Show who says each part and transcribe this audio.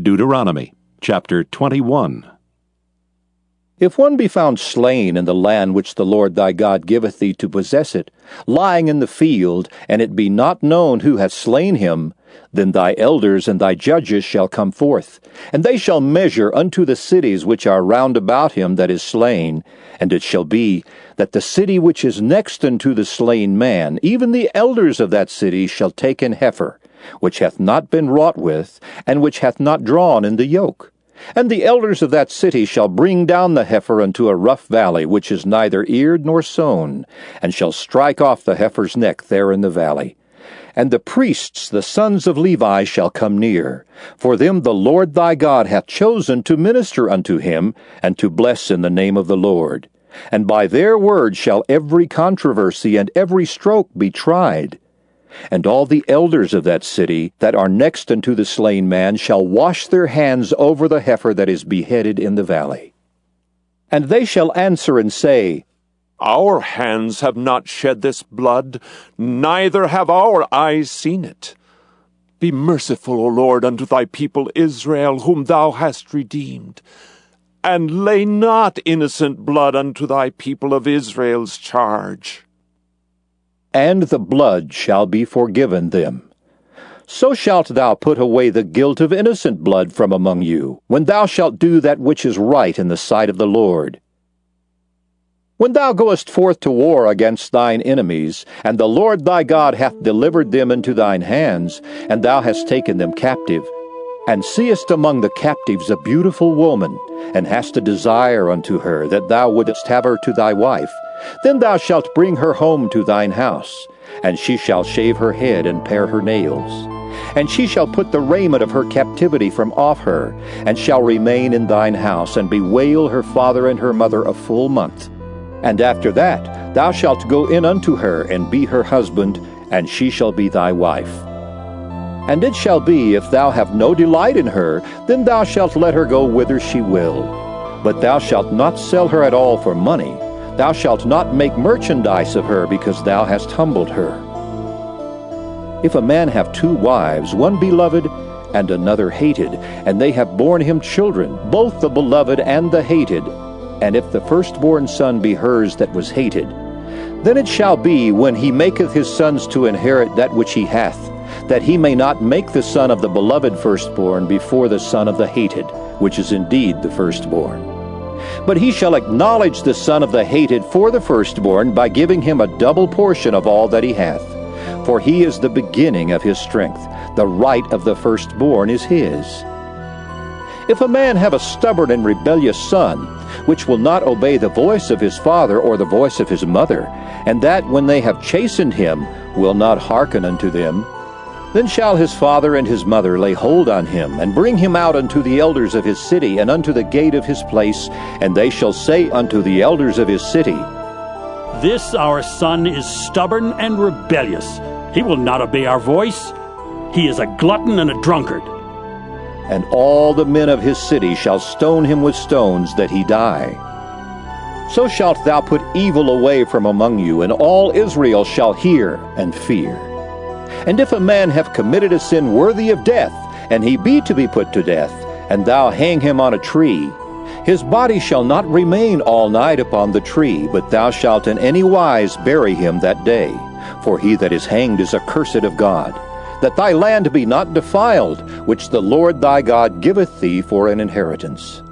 Speaker 1: Deuteronomy chapter 21.
Speaker 2: If one be found slain in the land which the Lord thy God giveth thee to possess it, lying in the field, and it be not known who hath slain him, then thy elders and thy judges shall come forth, and they shall measure unto the cities which are round about him that is slain. And it shall be that the city which is next unto the slain man, even the elders of that city shall take an heifer, which hath not been wrought with, and which hath not drawn in the yoke. And the elders of that city shall bring down the heifer unto a rough valley, which is neither eared nor sown, and shall strike off the heifer's neck there in the valley. And the priests, the sons of Levi, shall come near. For them the Lord thy God hath chosen to minister unto him, and to bless in the name of the Lord. And by their word shall every controversy and every stroke be tried. And all the elders of that city that are next unto the slain man shall wash their hands over the heifer that is beheaded in the valley. And they shall answer and say,
Speaker 3: Our hands have not shed this blood, neither have our eyes seen it. Be merciful, O Lord, unto thy people Israel, whom thou hast redeemed. And lay not innocent blood unto thy people of Israel's charge
Speaker 2: and the blood shall be forgiven them. So shalt thou put away the guilt of innocent blood from among you, when thou shalt do that which is right in the sight of the Lord. When thou goest forth to war against thine enemies, and the Lord thy God hath delivered them into thine hands, and thou hast taken them captive, and seest among the captives a beautiful woman, and hast a desire unto her, that thou wouldest have her to thy wife, then thou shalt bring her home to thine house, and she shall shave her head and pare her nails. And she shall put the raiment of her captivity from off her, and shall remain in thine house, and bewail her father and her mother a full month. And after that thou shalt go in unto her, and be her husband, and she shall be thy wife. And it shall be, if thou have no delight in her, then thou shalt let her go whither she will. But thou shalt not sell her at all for money, Thou shalt not make merchandise of her, because thou hast humbled her. If a man have two wives, one beloved and another hated, and they have borne him children, both the beloved and the hated, and if the firstborn son be hers that was hated, then it shall be, when he maketh his sons to inherit that which he hath, that he may not make the son of the beloved firstborn before the son of the hated, which is indeed the firstborn. But he shall acknowledge the son of the hated for the firstborn by giving him a double portion of all that he hath. For he is the beginning of his strength. The right of the firstborn is his. If a man have a stubborn and rebellious son, which will not obey the voice of his father or the voice of his mother, and that when they have chastened him will not hearken unto them, then shall his father and his mother lay hold on him, and bring him out unto the elders of his city, and unto the gate of his place, and they shall say unto the elders of his city,
Speaker 4: This our son is stubborn and rebellious. He will not obey our voice. He is a glutton and a drunkard.
Speaker 2: And all the men of his city shall stone him with stones, that he die. So shalt thou put evil away from among you, and all Israel shall hear and fear. And if a man have committed a sin worthy of death, and he be to be put to death, and thou hang him on a tree, his body shall not remain all night upon the tree, but thou shalt in any wise bury him that day. For he that is hanged is accursed of God. That thy land be not defiled, which the Lord thy God giveth thee for an inheritance.